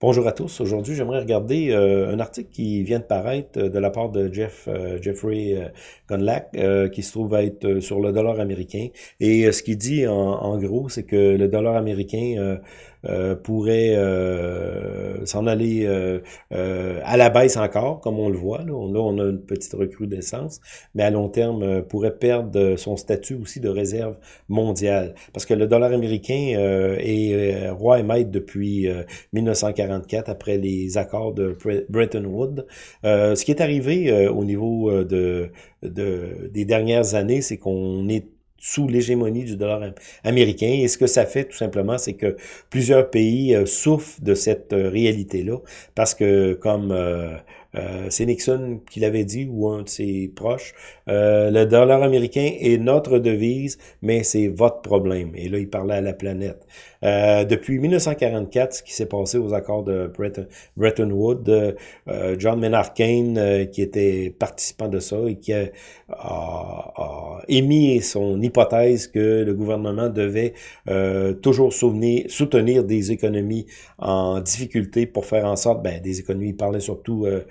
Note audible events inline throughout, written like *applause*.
Bonjour à tous. Aujourd'hui, j'aimerais regarder euh, un article qui vient de paraître euh, de la part de Jeff euh, Jeffrey Gunlack, qui se trouve être sur le dollar américain. Et ce qu'il dit en gros, c'est que le dollar américain euh, pourrait euh, s'en aller euh, à la baisse encore, comme on le voit. Là. On, a une petite recrudescence, mais à long terme, pourrait perdre son statut aussi de réserve mondiale. Parce que le dollar américain est roi et maître depuis 1944, après les accords de Bretton Woods. ce qui est arrivé au niveau de, de, des dernières années, c'est qu'on est sous l'hégémonie du dollar américain. Et ce que ça fait, tout simplement, c'est que plusieurs pays euh, souffrent de cette euh, réalité-là, parce que, comme euh, c'est Nixon qui l'avait dit, ou un de ses proches, le dollar américain est notre devise, mais c'est votre problème. Et là, il parlait à la planète. depuis 1944, ce qui s'est passé aux accords de Bretton, Woods, John Maynard Keynes, qui était participant de ça et qui a, a émis son hypothèse que le gouvernement devait euh, toujours souvenir, soutenir des économies en difficulté pour faire en sorte, ben, des économies, il parlait surtout euh,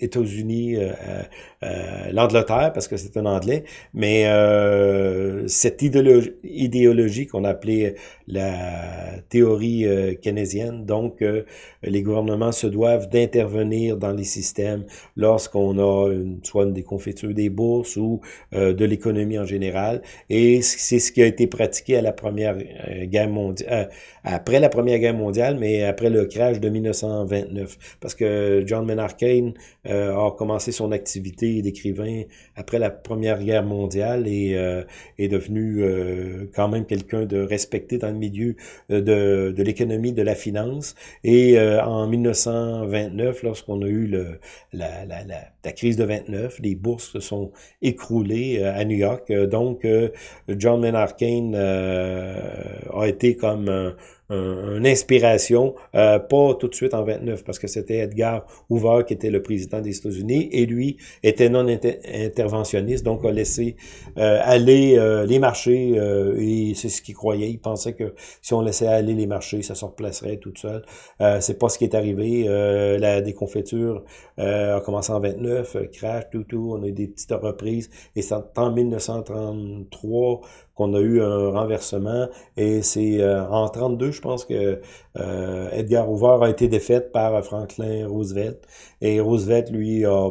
États-Unis, euh, euh, l'Angleterre, parce que c'est un anglais, mais cette idéologie, idéologie qu'on appelait la théorie keynésienne, donc les gouvernements se doivent d'intervenir dans les systèmes lorsqu'on a une, soit une déconfiture des bourses ou de l'économie en général, et c'est ce qui a été pratiqué à la première guerre mondiale, après la première guerre mondiale, mais après le crash de 1929 parce que John Maynard Keynes euh, a commencé son activité d'écrivain après la Première Guerre mondiale et euh, est devenu euh, quand même quelqu'un de respecté dans le milieu de, de l'économie, de la finance. Et en 1929, lorsqu'on a eu la, la, la, la, crise de 29, les bourses se sont écroulées à New York. Donc, John Maynard Keynes a été comme une inspiration, euh, pas tout de suite en 29, parce que c'était Edgar Hoover qui était le président des États-Unis, et lui était non interventionniste, donc a laissé euh, aller euh, les marchés, et c'est ce qu'il croyait. Il pensait que si on laissait aller les marchés, ça se replacerait tout seul. c'est pas ce qui est arrivé. la déconfiture a commencé en 29, crash, tout, tout, on a eu des petites reprises, et c'est en 1933 qu'on a eu un renversement, et c'est en 32, je pense que euh, Edgar Hoover a été défaite par Franklin Roosevelt. Et Roosevelt, lui, a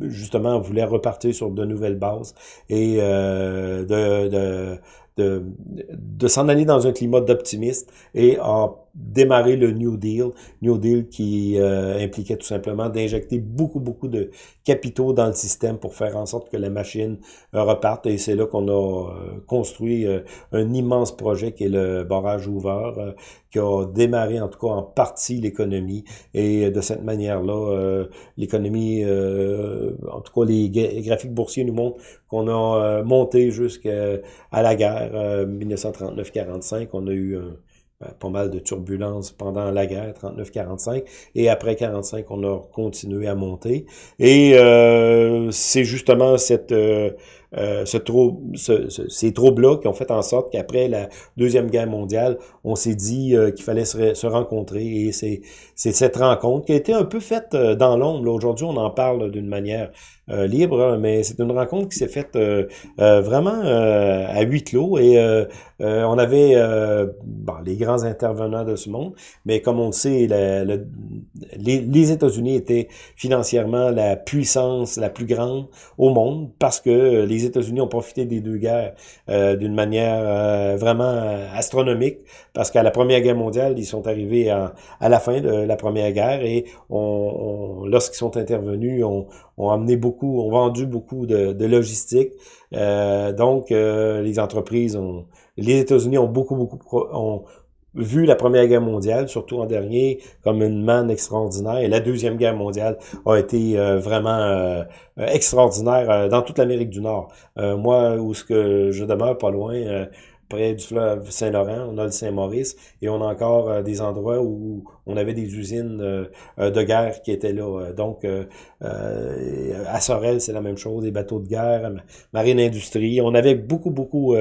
justement voulait repartir sur de nouvelles bases et euh, de, de, de, de s'en aller dans un climat d'optimisme et a démarré le New Deal. New Deal qui euh, impliquait tout simplement d'injecter beaucoup, beaucoup de capitaux dans le système pour faire en sorte que la machine euh, reparte. Et c'est là qu'on a euh, construit un immense projet qui est le barrage Hoover, qui a démarré en tout cas en partie l'économie. Et de cette manière-là, l'économie, en tout cas les graphiques boursiers nous montrent qu'on a monté jusqu'à la guerre 1939-45. On a eu un euh, pas mal de turbulences pendant la guerre, 39-45, et après 45, on a continué à monter. Et euh, c'est justement cette euh, euh, ce ce, ces troubles-là qui ont fait en sorte qu'après la Deuxième Guerre mondiale, on s'est dit euh, qu'il fallait se, rencontrer. Et c'est cette rencontre qui a été un peu faite euh, dans l'ombre. Aujourd'hui, on en parle d'une manière libre, hein, mais c'est une rencontre qui s'est faite vraiment à huis clos. Et on avait bon, les grands intervenants de ce monde, mais comme on le sait, les, les États-Unis étaient financièrement la puissance la plus grande au monde parce que les les États-Unis ont profité des deux guerres euh, d'une manière euh, vraiment euh, astronomique, parce qu'à la Première Guerre mondiale, ils sont arrivés à, la fin de la Première Guerre et lorsqu'ils sont intervenus, on, ont amené beaucoup, ont vendu beaucoup de, de logistique. donc, les entreprises ont, les États-Unis ont beaucoup, beaucoup, ont, vu la Première Guerre mondiale, surtout en dernier, comme une manne extraordinaire. Et la Deuxième Guerre mondiale a été euh, vraiment euh, extraordinaire euh, dans toute l'Amérique du Nord. moi, où ce que je demeure pas loin, près du fleuve Saint-Laurent, on a le Saint-Maurice, et on a encore des endroits où on avait des usines de guerre qui étaient là. donc, à Sorel, c'est la même chose, des bateaux de guerre, marine industrie. On avait beaucoup, beaucoup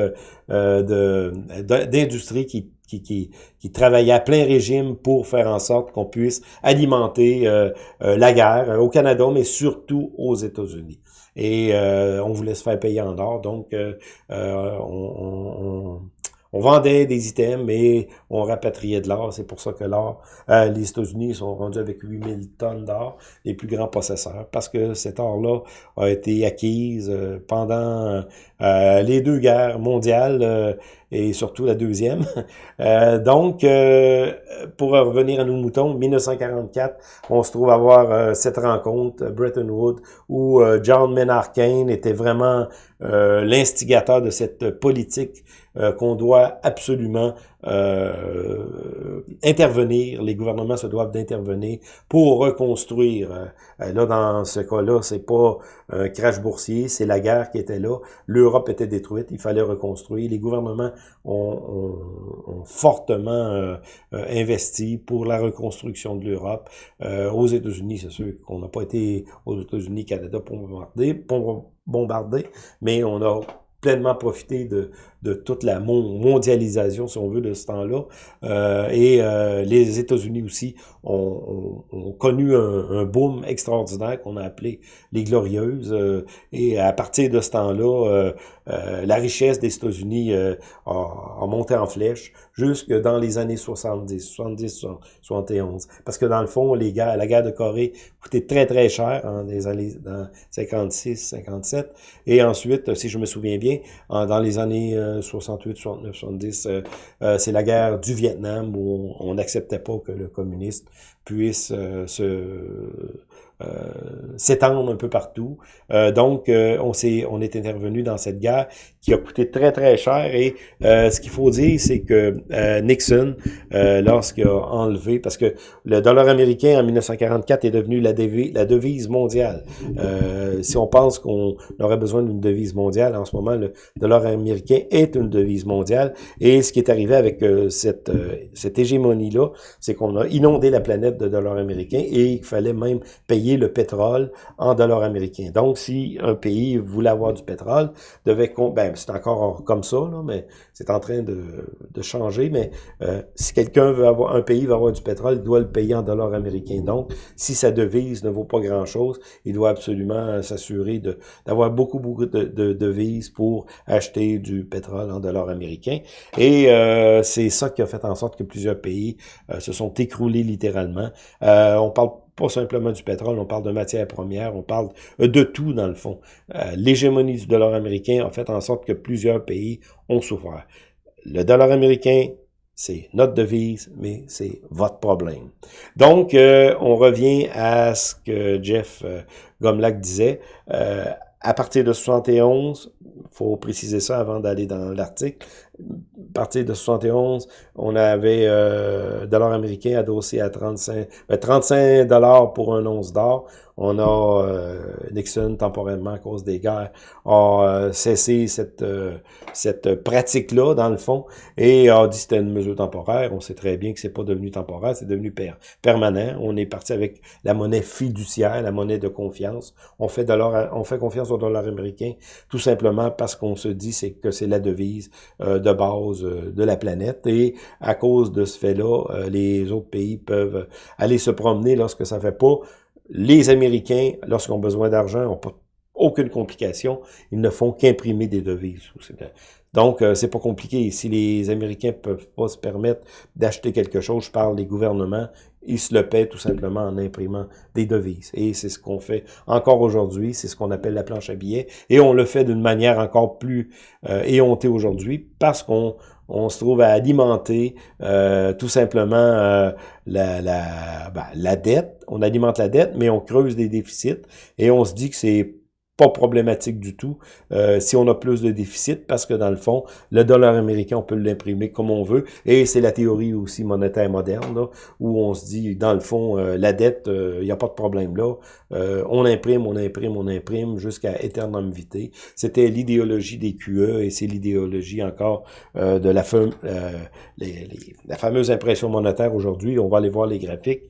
de d'industries qui qui, qui, qui travaillait à plein régime pour faire en sorte qu'on puisse alimenter la guerre au Canada, mais surtout aux États-Unis et on voulait se faire payer en or. Donc, on, on vendait des items, mais on rapatriait de l'or. C'est pour ça que l'or, euh, les États-Unis sont rendus avec 8000 tonnes d'or, les plus grands possesseurs, parce que cet or-là a été acquise euh, pendant euh, les deux guerres mondiales et surtout la deuxième. *laughs* donc, pour revenir à nos moutons, 1944, on se trouve avoir cette rencontre, Bretton Woods, où John Maynard Keynes était vraiment l'instigateur de cette politique qu'on doit absolument euh, intervenir, les gouvernements se doivent d'intervenir pour reconstruire. Euh, là, dans ce cas-là, c'est pas un crash boursier, c'est la guerre qui était là. L'Europe était détruite, il fallait reconstruire. Les gouvernements ont, ont, fortement euh, investi pour la reconstruction de l'Europe. aux États-Unis, c'est sûr qu'on n'a pas été aux États-Unis, Canada pour bombarder, pour bombarder, mais on a pleinement profité de, de toute la mondialisation, si on veut, de ce temps-là. Euh, et euh, les États-Unis aussi ont, ont, connu un, un, boom extraordinaire qu'on a appelé les Glorieuses. Euh, et à partir de ce temps-là, la richesse des États-Unis a, a, monté en flèche jusque dans les années 70, 70, 71. Parce que dans le fond, les gars, la guerre de Corée coûtait très, très cher en des années dans 56, 57. Et ensuite, si je me souviens bien, dans les années 68, 69, 70, c'est la guerre du Vietnam où on n'acceptait pas que le communiste puisse euh, se euh, s'étendre un peu partout. Euh, donc, on s'est on est intervenu dans cette guerre qui a coûté très, très cher. Et ce qu'il faut dire, c'est que Nixon, lorsqu'il a enlevé, parce que le dollar américain en 1944 est devenu la, devise, la devise mondiale. si on pense qu'on aurait besoin d'une devise mondiale, en ce moment, le dollar américain est une devise mondiale. Et ce qui est arrivé avec cette, cette hégémonie-là, c'est qu'on a inondé la planète de dollars américains et il fallait même payer le pétrole en dollars américains. Donc, si un pays voulait avoir du pétrole, devait... Ben, c'est encore comme ça, mais c'est en train de, changer. Mais euh, si quelqu'un veut avoir... Un pays veut avoir du pétrole, il doit le payer en dollars américains. Donc, si sa devise ne vaut pas grand-chose, il doit absolument s'assurer d'avoir beaucoup, beaucoup de, de, devises pour acheter du pétrole en dollars américains. Et euh, c'est ça qui a fait en sorte que plusieurs pays euh, se sont écroulés littéralement. on parle pas simplement du pétrole, on parle de matières premières, on parle euh, de tout dans le fond. Euh, l'hégémonie du dollar américain a fait en sorte que plusieurs pays ont souffert. Le dollar américain, c'est notre devise, mais c'est votre problème. Donc, euh, on revient à ce que Jeff Gomlak disait. à partir de 71, faut préciser ça avant d'aller dans l'article, partir de 71, on avait euh, dollar américain adossé à 35, 35 ben, dollars pour un once d'or. On a euh, Nixon temporairement à cause des guerres a euh, cessé cette euh, cette pratique-là dans le fond et a dit que c'était une mesure temporaire. On sait très bien que c'est pas devenu temporaire, c'est devenu permanent. On est parti avec la monnaie fiduciaire, la monnaie de confiance. On fait on fait confiance au dollar américain tout simplement parce qu'on se dit que c'est la devise de base de la planète et à cause de ce fait-là, les autres pays peuvent aller se promener lorsque ça fait pas les Américains, lorsqu'ils ont besoin d'argent, n'ont aucune complication. Ils ne font qu'imprimer des devises. Donc, euh, c'est pas compliqué. Si les Américains peuvent pas se permettre d'acheter quelque chose, je parle des gouvernements, ils se le paient tout simplement en imprimant des devises. Et c'est ce qu'on fait encore aujourd'hui. C'est ce qu'on appelle la planche à billets. Et on le fait d'une manière encore plus euh, éhontée aujourd'hui parce qu'on on se trouve à alimenter euh, tout simplement euh, ben, la dette. On alimente la dette, mais on creuse des déficits et on se dit que c'est pas problématique du tout euh, si on a plus de déficit parce que dans le fond, le dollar américain, on peut l'imprimer comme on veut et c'est la théorie aussi monétaire moderne là, où on se dit, dans le fond, euh, la dette, il euh, n'y a pas de problème là. on imprime, on imprime, on imprime jusqu'à éternam vitae. C'était l'idéologie des QE et c'est l'idéologie encore de la, les, la fameuse impression monétaire aujourd'hui. On va aller voir les graphiques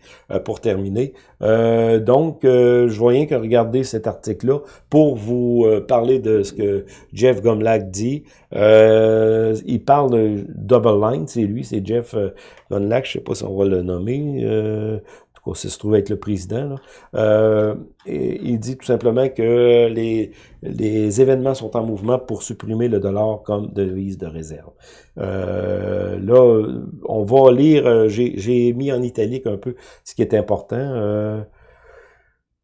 pour terminer. donc, je vois rien que regarder cet article-là pour pour vous parler de ce que Jeff Gomlak dit. il parle de double line, c'est lui, c'est Jeff Gomlak, je sais pas si on va le nommer tout cas, se trouve être le président, euh, il dit tout simplement que les, les événements sont en mouvement pour supprimer le dollar comme devise de réserve. Euh, là, on va lire, euh, j'ai mis en italique un peu ce qui est important,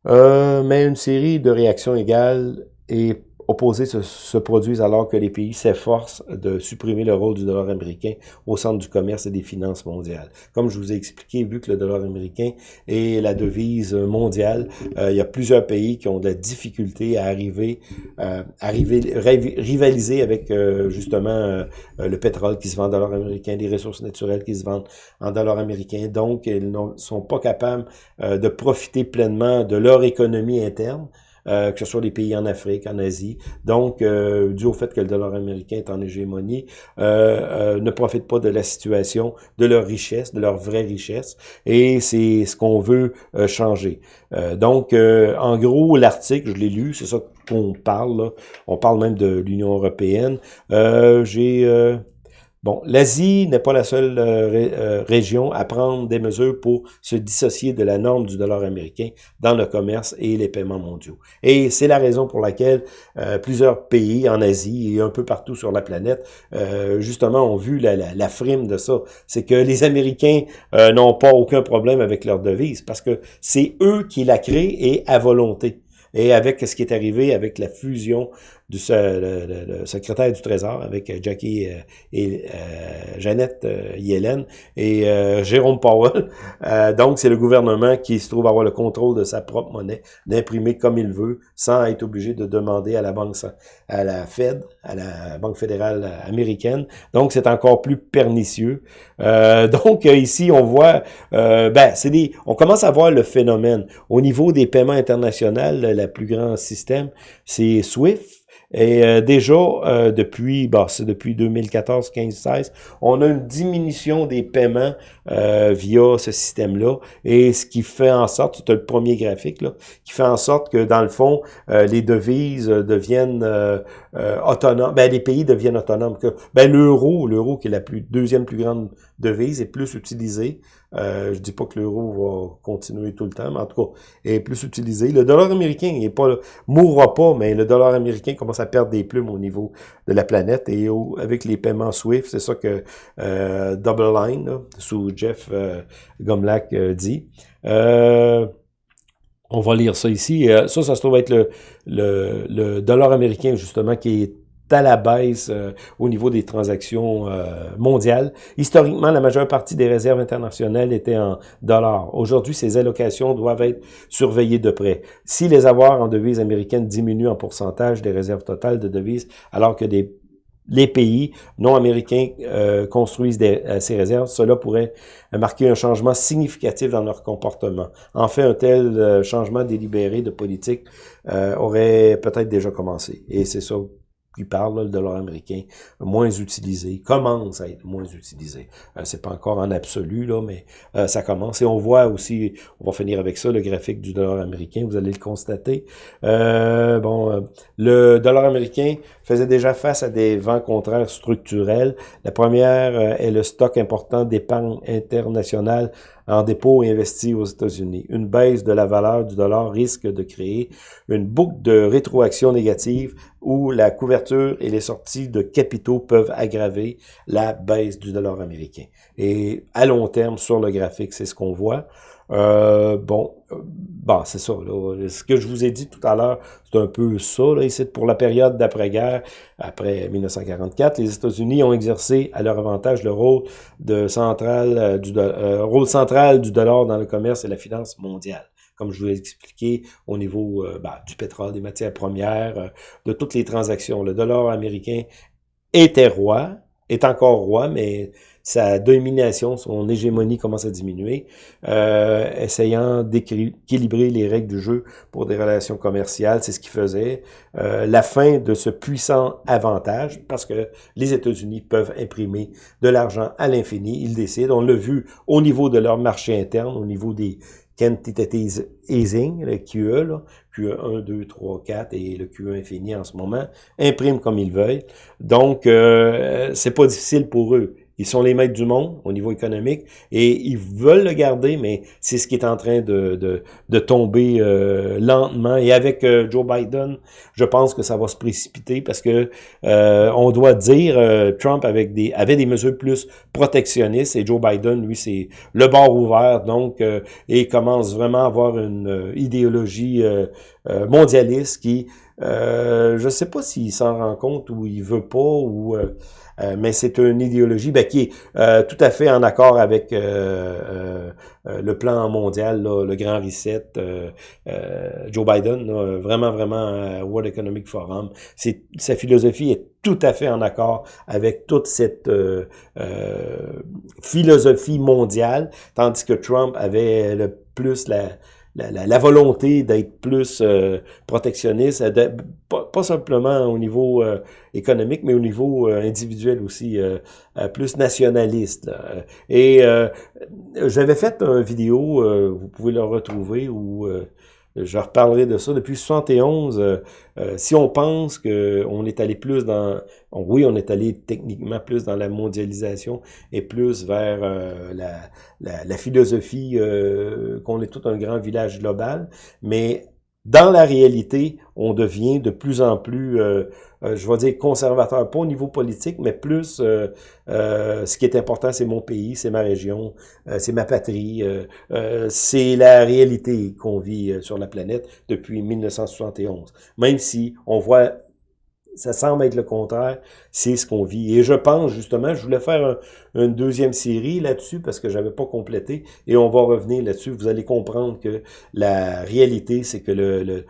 euh, mais une série de réactions égales et opposés se, produisent alors que les pays s'efforcent de supprimer le rôle du dollar américain au centre du commerce et des finances mondiales. Comme je vous ai expliqué, vu que le dollar américain est la devise mondiale, euh, il y a plusieurs pays qui ont de la difficulté à arriver, euh, arriver rivaliser avec euh, justement euh, le pétrole qui se vend en dollars américains, les ressources naturelles qui se vendent en dollars américains. Donc, ils ne sont pas capables de profiter pleinement de leur économie interne euh, que ce soit les pays en Afrique, en Asie. Donc, euh, dû au fait que le dollar américain est en hégémonie, euh, ne profitent pas de la situation, de leur richesse, de leur vraie richesse. Et c'est ce qu'on veut changer. donc, en gros, l'article, je l'ai lu, c'est ça qu'on parle. On parle même de l'Union européenne. J'ai Bon, l'Asie n'est pas la seule euh, euh, région à prendre des mesures pour se dissocier de la norme du dollar américain dans le commerce et les paiements mondiaux. Et c'est la raison pour laquelle euh, plusieurs pays en Asie et un peu partout sur la planète, justement, ont vu la, la, la frime de ça. C'est que les Américains n'ont pas aucun problème avec leur devise parce que c'est eux qui la créent et à volonté. Et avec ce qui est arrivé avec la fusion du le, secrétaire du Trésor avec euh, Jackie euh, et euh, Jeannette Yellen et Jérôme Powell. donc, c'est le gouvernement qui se trouve avoir le contrôle de sa propre monnaie, d'imprimer comme il veut, sans être obligé de demander à la banque, à la Fed, à la Banque fédérale américaine. Donc, c'est encore plus pernicieux. *laughs* donc, ici, on voit, ben, c'est des, on commence à voir le phénomène. Au niveau des paiements internationaux, le plus grand système, c'est SWIFT. Et euh, déjà, euh, depuis, bah, c'est depuis 2014, 15, 16, on a une diminution des paiements euh, via ce système-là. Et ce qui fait en sorte, c'est le premier graphique, là, qui fait en sorte que, dans le fond, les devises deviennent autonomes. Ben, les pays deviennent autonomes. Que, ben, l'euro, l'euro qui est la plus, deuxième plus grande devise, est plus utilisé. Euh, je dis pas que l'euro va continuer tout le temps, mais en tout cas, est plus utilisé. Le dollar américain, il est pas mourra pas, mais le dollar américain commence à perdre des plumes au niveau de la planète. Et avec les paiements SWIFT, c'est ça que euh, Double Line, sous Jeff euh, euh, dit. on va lire ça ici. ça, ça se trouve être le, le, le dollar américain, justement, qui est à la baisse euh, au niveau des transactions euh, mondiales. Historiquement, la majeure partie des réserves internationales étaient en dollars. Aujourd'hui, ces allocations doivent être surveillées de près. Si les avoirs en devises américaines diminuent en pourcentage des réserves totales de devises, alors que des les pays non américains euh, construisent des, ces réserves, cela pourrait marquer un changement significatif dans leur comportement. En fait, un tel changement délibéré de politique aurait peut-être déjà commencé. Et c'est ça qui parle, le dollar américain, moins utilisé, commence à être moins utilisé. Euh, c'est pas encore en absolu, là, mais euh, ça commence. Et on voit aussi, on va finir avec ça, le graphique du dollar américain, vous allez le constater. Euh, bon, le dollar américain faisait déjà face à des vents contraires structurels. La première est le stock important d'épargne internationale en dépôt et investi aux États-Unis. Une baisse de la valeur du dollar risque de créer une boucle de rétroaction négative où la couverture et les sorties de capitaux peuvent aggraver la baisse du dollar américain. Et à long terme, sur le graphique, c'est ce qu'on voit. Euh, bon, bon c'est ça. Ce que je vous ai dit tout à l'heure, c'est un peu ça. Là, ici, pour la période d'après-guerre, après 1944, les États-Unis ont exercé à leur avantage le rôle de central euh, du euh, rôle central du dollar dans le commerce et la finance mondiale comme je vous l'ai expliqué, au niveau bah, du pétrole, des matières premières, de toutes les transactions. Le dollar américain était roi, est encore roi, mais sa domination, son hégémonie commence à diminuer, euh, essayant d'équilibrer les règles du jeu pour des relations commerciales, c'est ce qu'il faisait. Euh, la fin de ce puissant avantage, parce que les États-Unis peuvent imprimer de l'argent à l'infini, ils décident, on l'a vu au niveau de leur marché interne, au niveau des quantitative easing, le QE, là, QE 1, 2, 3, 4 et le QE infini en ce moment, impriment comme ils veulent. Donc, euh, c'est pas difficile pour eux. Ils sont les maîtres du monde au niveau économique et ils veulent le garder, mais c'est ce qui est en train de, de, de tomber euh, lentement. Et avec euh, Joe Biden, je pense que ça va se précipiter parce que euh, on doit dire Trump avec des avait des mesures plus protectionnistes et Joe Biden, lui, c'est le bord ouvert, donc et commence vraiment à avoir une idéologie mondialiste qui je ne sais pas s'il s'en rend compte ou il veut pas ou euh, mais c'est une idéologie ben, qui est euh, tout à fait en accord avec euh, le plan mondial, le grand reset, Joe Biden, vraiment, vraiment World Economic Forum. Sa philosophie est tout à fait en accord avec toute cette philosophie mondiale, tandis que Trump avait le plus la la, volonté d'être plus euh, protectionniste, pas, simplement au niveau euh, économique, mais au niveau euh, individuel aussi, plus nationaliste. Et j'avais fait une vidéo, vous pouvez le retrouver, où je reparlerai de ça. Depuis 71, euh, euh, si on pense qu'on est allé plus dans... oui, on est allé techniquement plus dans la mondialisation et plus vers euh, la, la, la, philosophie qu'on est tout un grand village global, mais dans la réalité, on devient de plus en plus, euh, euh, je vais dire conservateur, pas au niveau politique, mais plus euh, ce qui est important, c'est mon pays, c'est ma région, c'est ma patrie, c'est la réalité qu'on vit sur la planète depuis 1971. Même si on voit ça semble être le contraire, c'est ce qu'on vit. Et je pense justement, je voulais faire une deuxième série là-dessus parce que j'avais pas complété et on va revenir là-dessus. Vous allez comprendre que la réalité, c'est que le,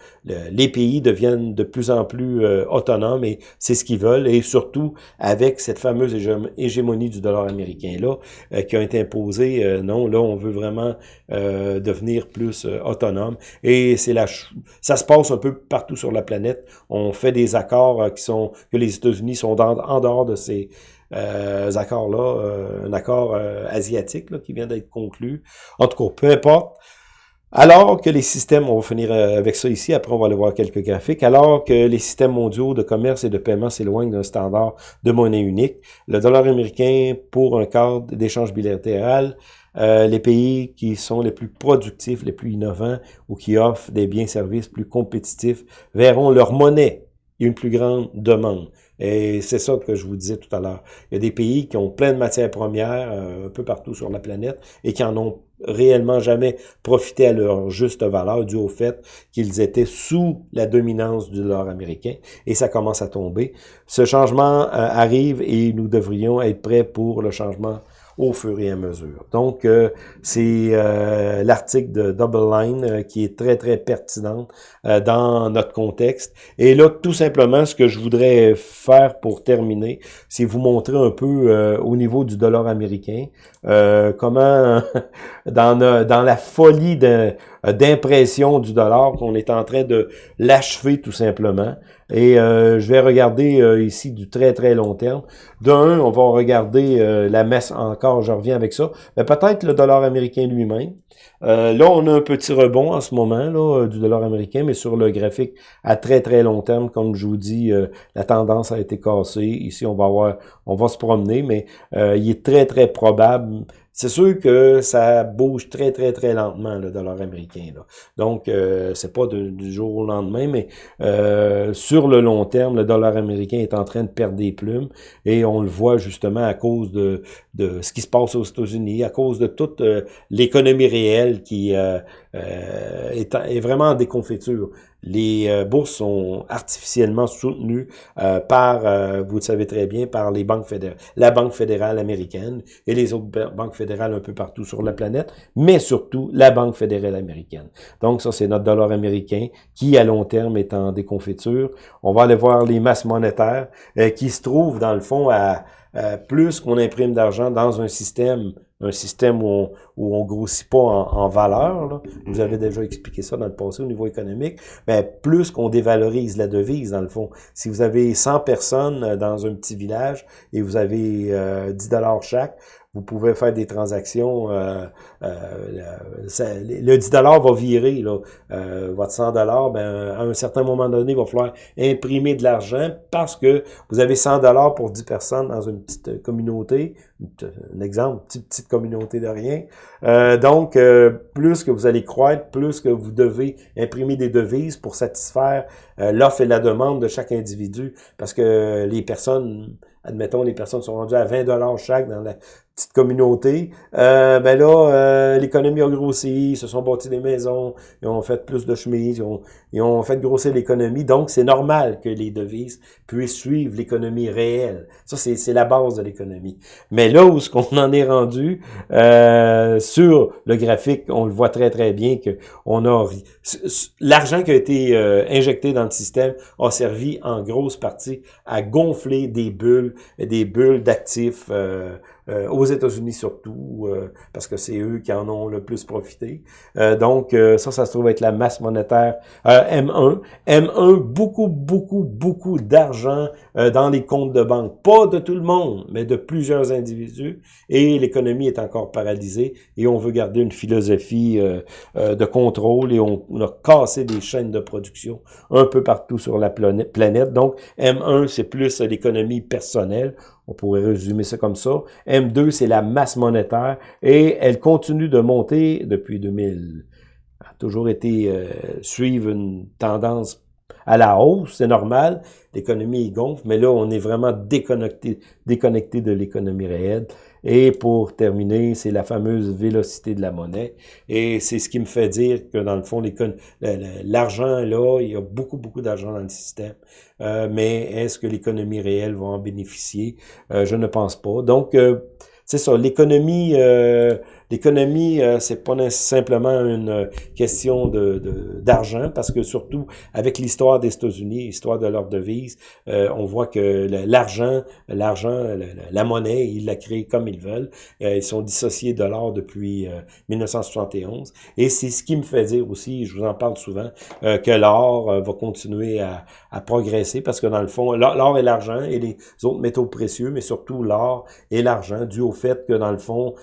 les pays deviennent de plus en plus euh, autonomes et c'est ce qu'ils veulent. Et surtout avec cette fameuse hégémonie du dollar américain là euh, qui a été imposée. Euh, non, là on veut vraiment devenir plus autonome et c'est la ça se passe un peu partout sur la planète. On fait des accords qui sont que les États-Unis sont en dehors de ces euh, accords-là, euh, un accord euh, asiatique là, qui vient d'être conclu. En tout cas, peu importe. Alors que les systèmes, on va finir avec ça ici, après on va aller voir quelques graphiques, alors que les systèmes mondiaux de commerce et de paiement s'éloignent d'un standard de monnaie unique, le dollar américain pour un cadre d'échange bilatéral, les pays qui sont les plus productifs, les plus innovants ou qui offrent des biens-services plus compétitifs verront leur monnaie une plus grande demande. Et c'est ça que je vous disais tout à l'heure. Il y a des pays qui ont plein de matières premières euh, un peu partout sur la planète et qui en ont réellement jamais profité à leur juste valeur dû au fait qu'ils étaient sous la dominance du dollar américain et ça commence à tomber. Ce changement euh, arrive et nous devrions être prêts pour le changement au fur et à mesure. Donc, euh, c'est euh, l'article de Double Line euh, qui est très, très pertinent dans notre contexte. Et là, tout simplement, ce que je voudrais faire pour terminer, c'est vous montrer un peu au niveau du dollar américain, comment, *laughs* dans, dans la folie d'impression du dollar, qu'on est en train de l'achever tout simplement. Et euh, je vais regarder euh, ici du très très long terme. D'un, on va regarder euh, la messe encore, je reviens avec ça. Mais peut-être le dollar américain lui-même. là, on a un petit rebond en ce moment là, du dollar américain, mais sur le graphique à très très long terme, comme je vous dis, la tendance a été cassée. Ici, on va avoir, on va se promener, mais il est très très probable c'est sûr que ça bouge très, très, très lentement, le dollar américain. Donc, euh, c'est pas du jour au lendemain, mais euh, sur le long terme, le dollar américain est en train de perdre des plumes et on le voit justement à cause de, de ce qui se passe aux États-Unis, à cause de toute euh, l'économie réelle qui euh, est, est, vraiment en déconfiture. Les euh, bourses sont artificiellement soutenues euh, par, euh, vous le savez très bien, par les banques fédérales, la Banque fédérale américaine et les autres banques fédérales un peu partout sur la planète, mais surtout la Banque fédérale américaine. Donc ça, c'est notre dollar américain qui, à long terme, est en déconfiture. On va aller voir les masses monétaires qui se trouvent, dans le fond, à plus qu'on imprime d'argent dans un système un système où on, où grossit pas en, valeur. Vous avez déjà expliqué ça dans le passé au niveau économique. Mais plus qu'on dévalorise la devise, dans le fond. Si vous avez 100 personnes euh, dans un petit village et vous avez euh, 10 dollars chaque, vous pouvez faire des transactions. Euh, euh, le 10 va virer. Là, euh, votre 100 ben, à un certain moment donné, il va falloir imprimer de l'argent parce que vous avez 100 pour 10 personnes dans une petite communauté. Un exemple, petite, petite communauté de rien. donc, plus que vous allez croître, plus que vous devez imprimer des devises pour satisfaire l'offre et la demande de chaque individu. Parce que les personnes admettons, les personnes sont rendues à 20 dollars chaque dans la petite communauté, euh, ben là, euh, l'économie a grossi, ils se sont bâtis des maisons, ils ont fait plus de chemises, ils ont, ils ont fait grossir l'économie. Donc, c'est normal que les devises puissent suivre l'économie réelle. Ça, c'est la base de l'économie. Mais là où ce qu'on en est rendu, euh, sur le graphique, on le voit très, très bien que on a... L'argent qui a été euh, injecté dans le système a servi en grosse partie à gonfler des bulles, des bulles d'actifs euh, euh, aux États-Unis surtout, euh, parce que c'est eux qui en ont le plus profité. Euh, donc, ça, ça se trouve être la masse monétaire M1. M1, beaucoup, beaucoup, beaucoup d'argent dans les comptes de banque. Pas de tout le monde, mais de plusieurs individus. Et l'économie est encore paralysée et on veut garder une philosophie de contrôle et on, a cassé des chaînes de production un peu partout sur la planète. Donc, M1, c'est plus l'économie personnelle. On pourrait résumer ça comme ça. M2, c'est la masse monétaire et elle continue de monter depuis 2000. a toujours été euh, suivre une tendance à la hausse, c'est normal. L'économie gonfle, mais là, on est vraiment déconnecté, déconnecté de l'économie réelle. Et pour terminer, c'est la fameuse vélocité de la monnaie. Et c'est ce qui me fait dire que dans le fond, l'argent, là, il y a beaucoup, beaucoup d'argent dans le système. Euh, mais est-ce que l'économie réelle va en bénéficier? Euh, je ne pense pas. Donc, euh, c'est ça, l'économie L'économie, euh, c'est pas simplement une euh, question de d'argent, parce que surtout avec l'histoire des États-Unis, l'histoire de leur devise, euh, on voit que l'argent, l'argent, la, monnaie, ils la créent comme ils veulent. ils sont dissociés de l'or depuis 1971. Et c'est ce qui me fait dire aussi, je vous en parle souvent, que l'or va continuer à, à progresser, parce que dans le fond, l'or et l'argent et les autres métaux précieux, mais surtout l'or et l'argent, dû au fait que dans le fond,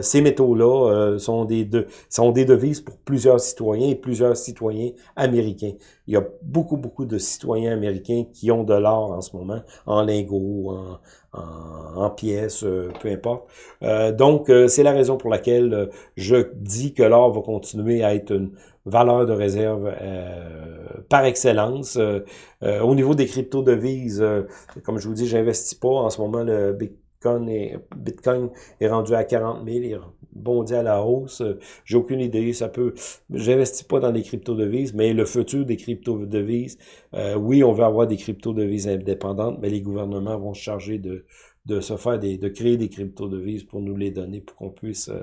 c'est ces métaux-là euh, sont, des sont des devises pour plusieurs citoyens et plusieurs citoyens américains. Il y a beaucoup, beaucoup de citoyens américains qui ont de l'or en ce moment, en lingots, en, pièces, euh, peu importe. Euh, donc, c'est la raison pour laquelle je dis que l'or va continuer à être une valeur de réserve par excellence. au niveau des crypto-devises, comme je vous dis, j'investis pas en ce moment le Bitcoin est rendu à 40 000, il bondit à la hausse. J'ai aucune idée, ça peut... J'investis pas dans les crypto-devises, mais le futur des crypto-devises, euh, oui, on va avoir des crypto-devises indépendantes, mais les gouvernements vont se charger de de se faire des, de créer des crypto-devises pour nous les donner, pour qu'on puisse, euh,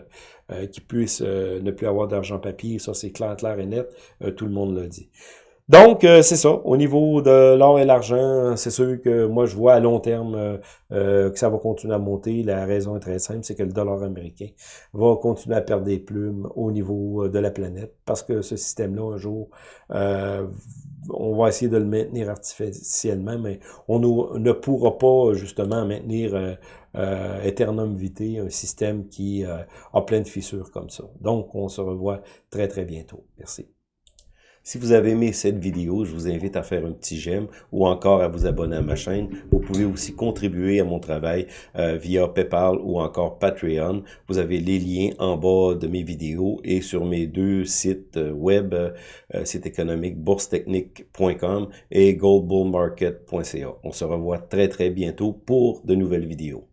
euh qu'ils puissent ne plus avoir d'argent papier. Ça, c'est clair, clair et net. tout le monde l'a dit. Donc, euh, c'est ça. Au niveau de l'or et l'argent, c'est sûr que moi, je vois à long terme euh, euh, que ça va continuer à monter. La raison est très simple, c'est que le dollar américain va continuer à perdre des plumes au niveau de la planète parce que ce système-là, un jour, on va essayer de le maintenir artificiellement, mais on ne pourra pas justement maintenir euh, Eternum Vitae, un système qui a plein de fissures comme ça. Donc, on se revoit très, très bientôt. Merci. Si vous avez aimé cette vidéo, je vous invite à faire un petit j'aime ou encore à vous abonner à ma chaîne. Vous pouvez aussi contribuer à mon travail euh, via PayPal ou encore Patreon. Vous avez les liens en bas de mes vidéos et sur mes deux sites euh, web, euh, site économique boursetechnique.com et goldbullmarket.ca. On se revoit très très bientôt pour de nouvelles vidéos.